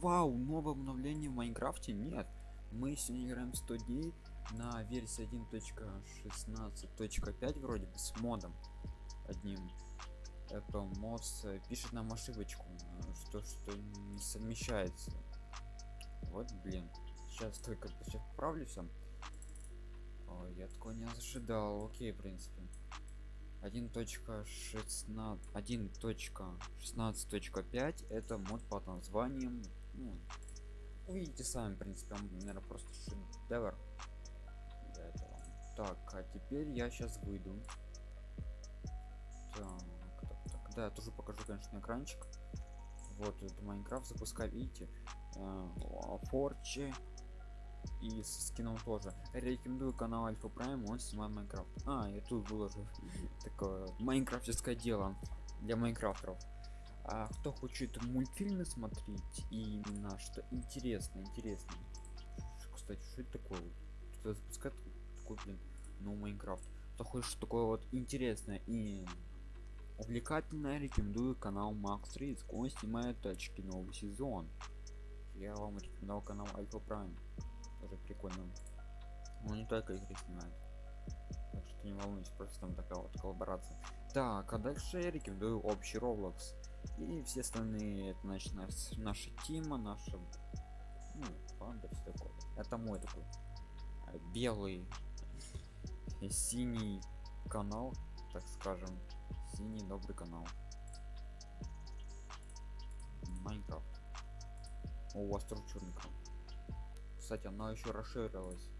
Вау, новое обновление в Майнкрафте? Нет. Мы сегодня играем 100 дней на версии 1.16.5 вроде бы с модом одним. Это мод э, пишет нам ошибочку, э, что что не совмещается. Вот блин. Сейчас только сейчас поправлю все. Я такого не ожидал. Окей, в принципе. 1.16 1.16.5 это мод под названием ну, увидите сами в принципе он наверное просто шедевр для этого. Так а теперь я сейчас выйду. Так, так, так. да я тоже покажу конечно экранчик. Вот это Minecraft запускай видите? Э, Forge. И с скином тоже. Рекомендую канал Alpha Prime он снимает Minecraft. А я тут выложу. Такое майнкрафтское дело для майнкрафтеров а кто хочет мультфильмы смотреть и именно что интересно интересно кстати что это такое? Кто запускает такой блин ну майнкрафт. Кто хочет что такое вот интересное и увлекательное рекомендую канал макс риск он снимает тачки новый сезон. Я вам рекомендовал канал альфа прайм тоже прикольно. Он не только игры снимает. Так что не волнуйтесь просто там такая вот коллаборация так а дальше я рекомендую общий roblox. И все остальные это значит наш, наша тима наша ну, панда все такое. Это мой такой а, белый синий канал так скажем. Синий добрый канал. Майнкрафт. У вас канал. Кстати она еще расширилась.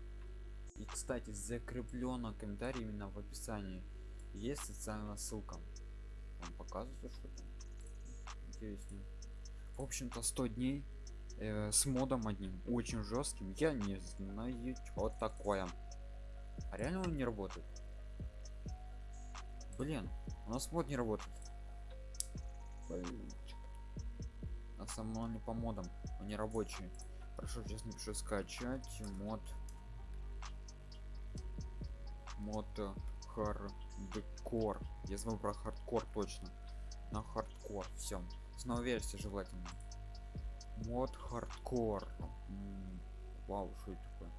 И кстати закреплено комментарий именно в описании есть социальная ссылка. Вам показывается что там интересно. В общем-то 100 дней э, с модом одним очень жестким. Я не знаю что такое. А реально он не работает? Блин у нас мод не работает. На самом не по модам. Он не рабочий Хорошо, сейчас напишу скачать мод. Мод хардкор. Я забыл про хардкор точно. На хардкор. Все. Снова версия желательно. Мод хардкор. Вау, что это такое?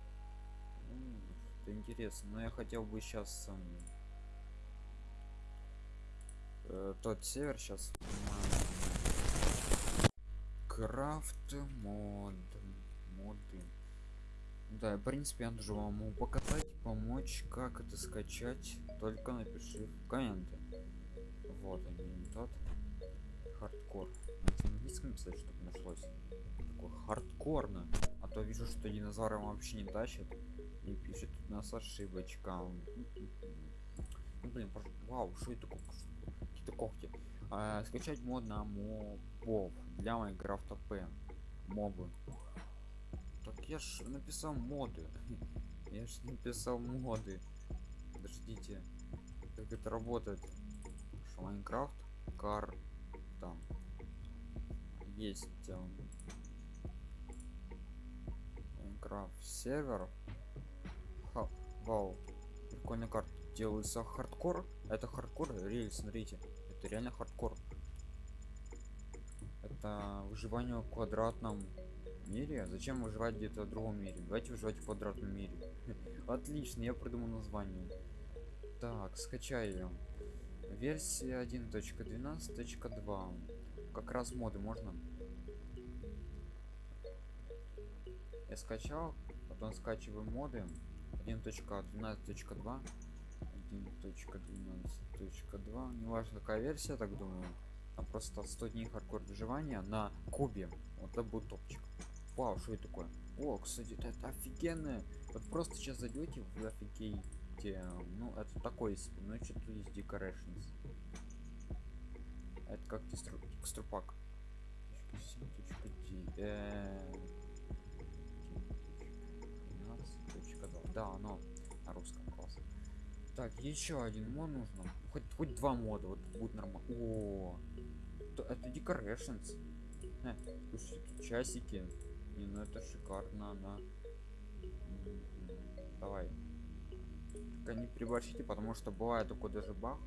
Это интересно. Но я хотел бы сейчас э, тот север сейчас. Крафт мод моды да в принципе я тоже вам могу показать помочь как это скачать только напиши в комменты. Вот они тот. Хардкор. На английском писать чтобы нашлось. Такой хардкорно. А то вижу что динозавры вообще не тащит и пишет у нас ошибочка ну, блин вау что это какие-то когти а, скачать мод на мобов для майнкрафта п. Мобы. Так я ж написал моды. Я ж написал моды. Подождите. Как это работает? Что Майнкрафт? Кар. Там. Есть. Эм, Майнкрафт сервер. Ха, вау. Прикольная карта. Делается хардкор. Это хардкор. Реально, смотрите. Это реально хардкор. Это выживание в квадратном мире зачем выживать где-то в другом мире? Давайте выживать в квадратном мире. Отлично я придумал название. Так скачаю версия 1.12.2 как раз моды можно? Я скачал потом скачиваю моды. 1.12.2 1.12.2 не важно какая версия так думаю. Там просто 100 дней хардкор выживания на кубе. Вот это будет топчик Вау, что это такое? О, кстати, это, это офигенно. Вот просто сейчас зайдете, вы офигеете. Ну, это такое себе. Ну, что тут есть decorations. Это как текстурпак. Да, оно на русском класс. Так, еще один мод нужно. Хоть хоть два мода, вот будет нормально. О, это decorations. Э, часики не, ну это шикарно, она. Давай. Только не приборщите, потому что бывает такой даже бах.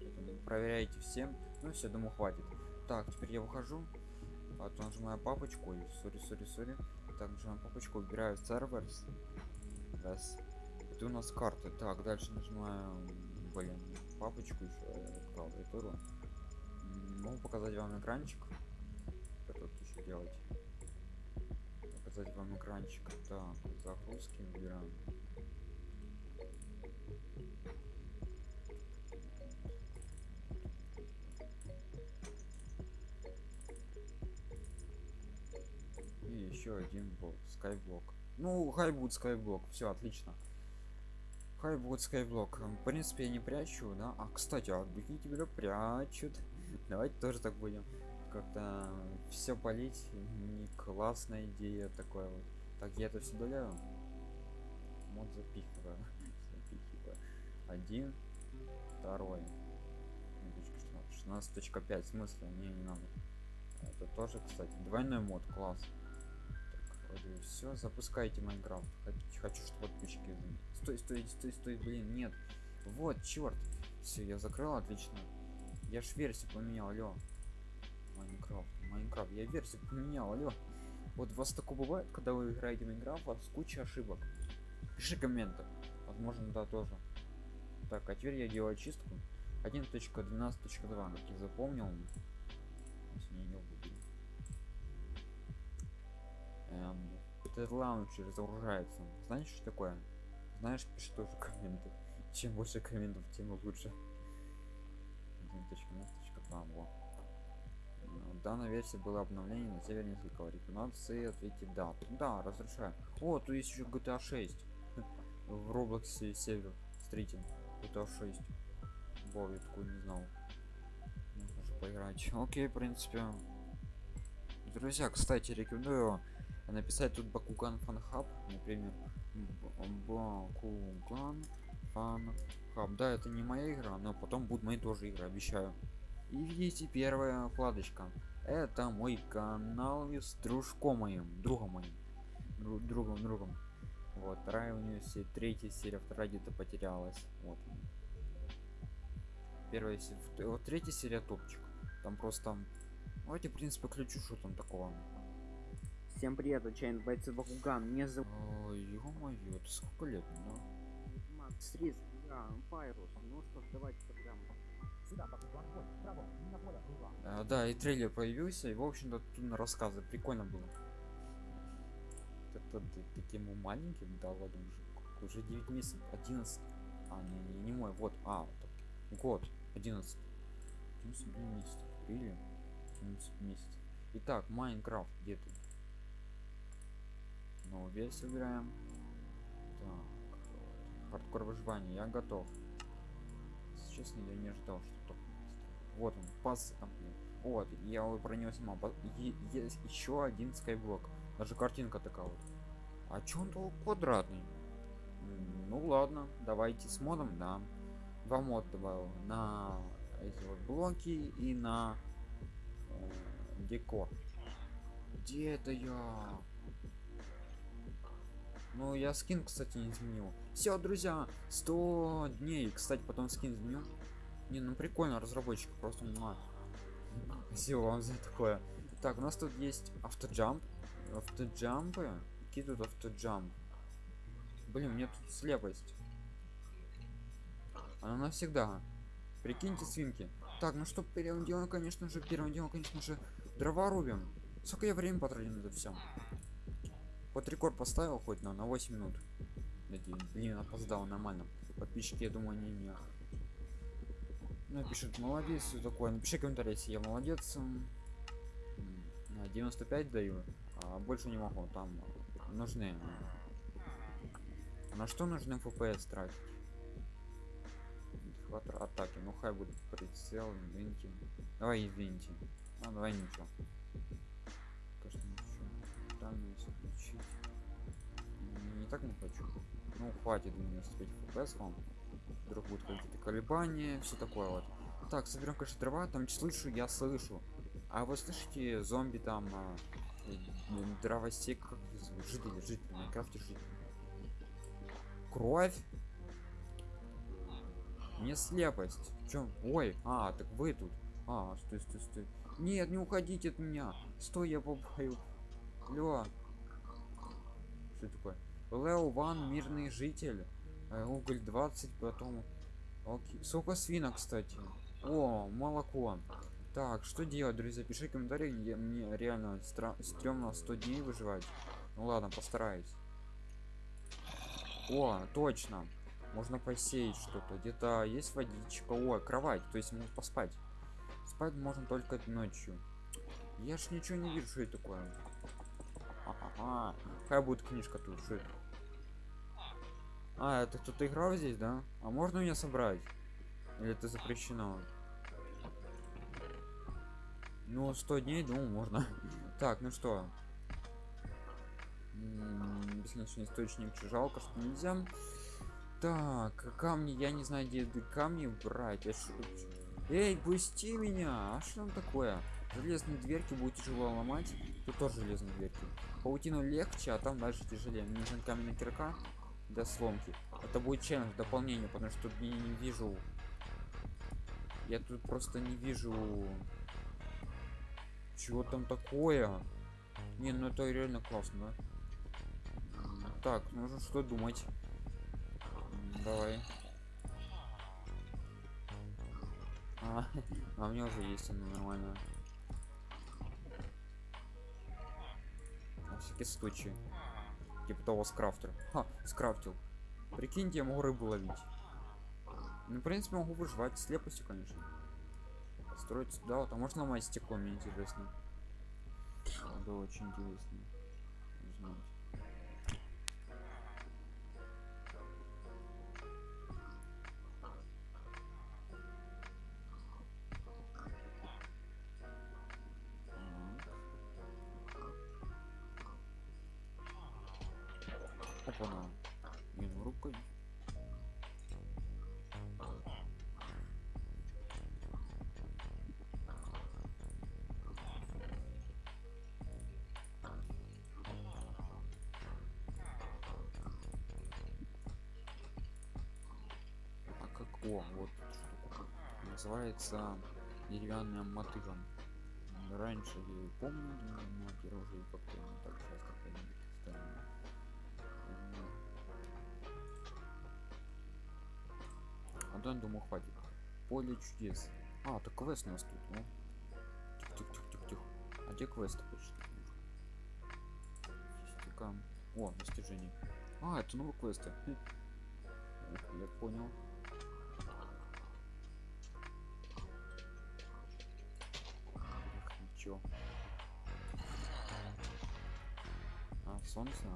Поэтому проверяйте всем. Ну все, думаю, хватит. Так, теперь я выхожу. А то нажимаю папочку. Ой, сори, сори, сори. Так, нажимаю папочку, убираю серверс. Раз. Это у нас карта. Так, дальше нажимаю, блин, папочку еще клавиатуру. М, Могу показать вам экранчик. Делать? Показать вам экранчик. Так, загрузки выбираем. И еще один блок, скайблок. Ну, хайбут скайблок, все отлично. Хайбут скайблок. В принципе, я не прячу, да. А кстати, а другие тебя прячут. Давайте тоже так будем. Как-то все полить. Не классная идея такое вот. Так, я это все удаляю. Вот запихиваю. запихиваю. Один, второй. Ну, точка 16. 16.5 в смысле? Не, не надо. Это тоже, кстати, двойной мод, класс. Так, вроде все, запускайте Minecraft. Хочу, чтобы подписчики. Стой, стой, стой, стой, блин, нет. Вот, черт. Все, я закрыл, отлично. Я ж версию поменял, алло. Minecraft, Minecraft, я версию поменял, алло. Вот у вас такое бывает, когда вы играете в Minecraft, у вас куча ошибок. Пиши комменты. Возможно, да, тоже. Так, а теперь я делаю очистку. 1.12.2, как я запомнил. Если не бы. Эм, этот лаунчер загружается. Знаешь, что такое? Знаешь, пиши тоже комменты. Чем больше комментов, тем лучше. 1.12.2, во. Ну, Данная версия была обновление на севере несколько рекомендации. Ответьте да. Да, разрешаю. О, тут есть еще GTA 6. В Роблоксе север. Смотрите. GTA 6. Во, я такой не знал. Же поиграть. Окей, в принципе. Друзья, кстати, рекомендую написать тут Бакуган Фан Хаб, например. Бакуган Фан Хаб. Да, это не моя игра, но потом будут мои тоже игры, обещаю. И видите, первая вкладочка. Это мой канал с дружком моим, другом моим. Дру- другом, другом. Вот, вторая у нее се- третья серия, вторая где-то потерялась. Вот. Первая серия, вот третья серия топчик. Там просто... Давайте, в принципе, ключу, что там такого. Всем привет, отчаянный бойцы Бакуган. Меня зовут Ой, ё-моё, это сколько лет, ну? Макс Рис, игра Пайрус. Ну что ж, давайте А, да, и трейлер появился, и, в общем-то, тут на рассказы прикольно было. Это ты таким маленьким дал ладно уже. Уже 9 месяцев, 11. А, не, не, не мой, вот, а, так, год, 11. 11 блин, месяцев, или 11 месяцев. Итак, Майнкрафт, где ты? Новую версию выбираем. Так, хардкор выживания, я готов. Честно, я не ожидал, что так. Вот он, пас там. Вот, я его про него снимал. Есть еще один скайблок. Даже картинка такая вот. А чё он такой квадратный? Ну ладно, давайте с модом, да. Два мод добавил на эти вот блоки и на э, декор. Где это я? Ну, я скин, кстати, не изменил. Все, друзья, 100 дней. Кстати, потом скин изменю. Не, ну прикольно, разработчик просто муа. Спасибо вам за такое. Так, у нас тут есть автоджамп. Автоджампы. Какие тут автоджамп? Блин, мне тут слепость. Она навсегда. Прикиньте свинки. Так, ну что, первым делом, конечно же, первым делом, конечно же, дрова рубим. Сколько я времени потратил на это все? Вот рекорд поставил хоть на, на 8 минут. Блин, опоздал нормально. Подписчики, я думаю, не. Ну, пишет, молодец, все такое. Напиши комментарий, если я молодец. М, м, 95 даю, а больше не могу, там нужны. На что нужны FPS тратить? Хват атаки, ну хай будет прицел, извините. Давай извините. А, давай ничего. Если включить. Не, не так не хочу. Ну, хватит 95 FPS вам. Вдруг будут какие-то колебания, все такое вот. Так, соберем, конечно, дрова, там слышу, я слышу. А вы слышите зомби там, э, дровосек, как жители, жители, Майнкрафте жители. Кровь? Мне слепость. Чё? Ой, а, так вы тут. А, стой, стой, стой. Нет, не уходите от меня. Стой, я попаю. Лё. Что такое? Лео Ван, мирный житель. Э, уголь 20, потом... Окей. Сколько свинок, кстати. О, молоко. Так, что делать, друзья? Пиши комментарий, где мне реально стра- стрёмно 100 дней выживать. Ну ладно, постараюсь. О, точно. Можно посеять что-то. Где-то есть водичка. О, кровать. То есть можно поспать. Спать можно только ночью. Я ж ничего не вижу, что это такое. Ага. Какая будет книжка тут? Что это? А, это кто-то играл здесь, да? А можно меня собрать? Или это запрещено? Ну, 100 дней, думаю, можно. Так, ну что? Бесконечный источник, жалко, что нельзя. Так, камни, я не знаю, где камни брать. Эй, пусти меня! А что там такое? Железные дверки будет тяжело ломать. Тут тоже железные дверки. Паутину легче, а там дальше тяжелее. Мне нужна каменная кирка для сломки. Это будет челлендж, дополнение, потому что тут я не вижу. Я тут просто не вижу. Чего там такое? Не, ну это реально классно, да? Так, нужно что думать. Давай. А, а у меня уже есть она нормально. Всякий случай. Типа того скрафтер. Ха, скрафтил. Прикиньте, я могу рыбу ловить. Ну, в принципе, могу выживать с слепостью, конечно. Строить сюда, вот, а можно ломать стекло, мне интересно. Да, очень интересно. О, вот называется деревянным мотыгом. Раньше я помню, но уже как-то не так часто странная. М. А да, думаю, хватит. Поле чудес. А, так квест у нас тут, ну. Тихо-тихо-тихо-тихо. А где почти? Стикам. О, достижение. А, это новые квесты. Хм. Я понял. А, солнце,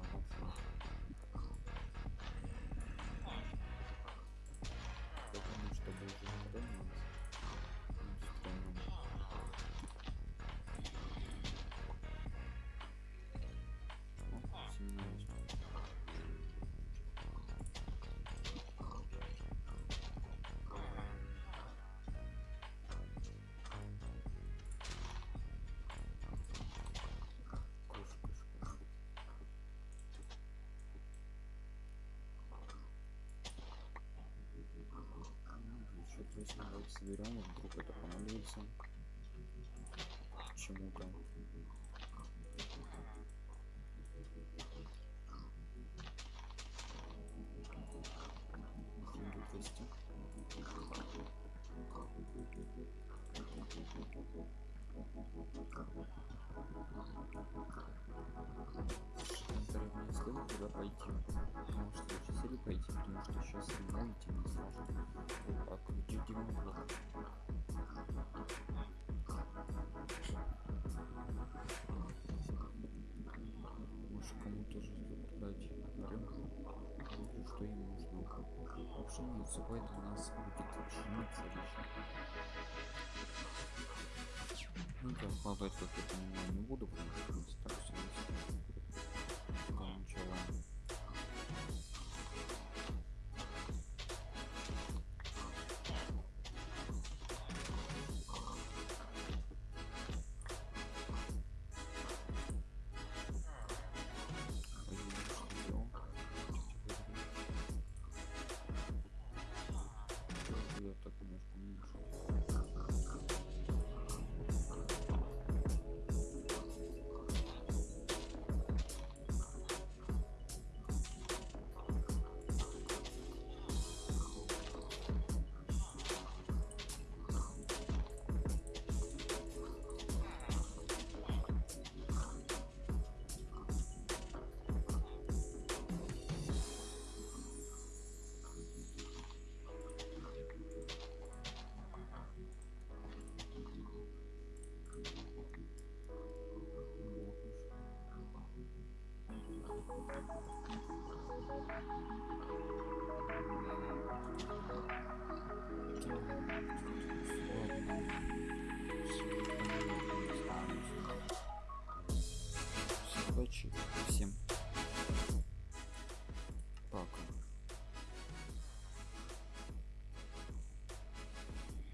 соберем, вдруг это понадобится. Почему-то. Что им нужно. Пшеницу, поэтому у нас будет пшеница лишняя. Ну да, вкладывать как я понимаю не буду, потому что